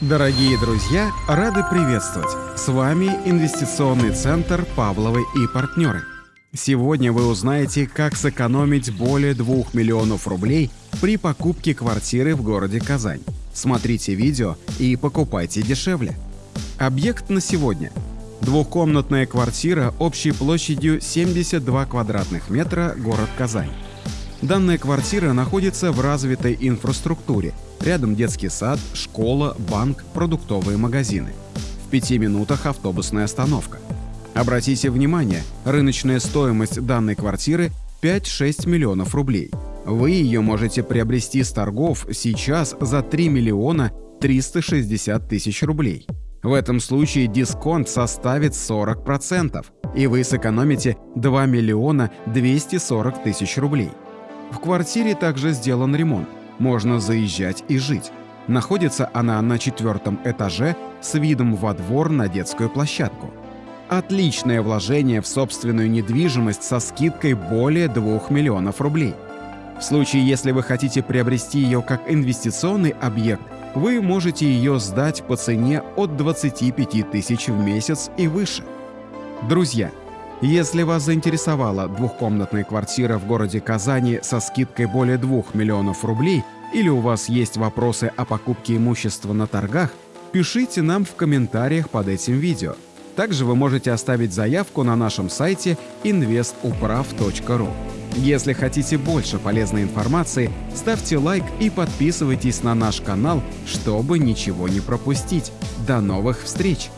Дорогие друзья, рады приветствовать! С вами Инвестиционный центр «Павловы и партнеры». Сегодня вы узнаете, как сэкономить более 2 миллионов рублей при покупке квартиры в городе Казань. Смотрите видео и покупайте дешевле. Объект на сегодня. Двухкомнатная квартира общей площадью 72 квадратных метра, город Казань. Данная квартира находится в развитой инфраструктуре. Рядом детский сад, школа, банк, продуктовые магазины. В пяти минутах автобусная остановка. Обратите внимание, рыночная стоимость данной квартиры 5-6 миллионов рублей. Вы ее можете приобрести с торгов сейчас за 3 миллиона 360 тысяч рублей. В этом случае дисконт составит 40%, и вы сэкономите 2 миллиона 240 тысяч рублей. В квартире также сделан ремонт, можно заезжать и жить. Находится она на четвертом этаже с видом во двор на детскую площадку. Отличное вложение в собственную недвижимость со скидкой более 2 миллионов рублей. В случае, если вы хотите приобрести ее как инвестиционный объект, вы можете ее сдать по цене от 25 тысяч в месяц и выше. Друзья, если вас заинтересовала двухкомнатная квартира в городе Казани со скидкой более 2 миллионов рублей или у вас есть вопросы о покупке имущества на торгах, пишите нам в комментариях под этим видео. Также вы можете оставить заявку на нашем сайте investuprav.ru. Если хотите больше полезной информации, ставьте лайк и подписывайтесь на наш канал, чтобы ничего не пропустить. До новых встреч!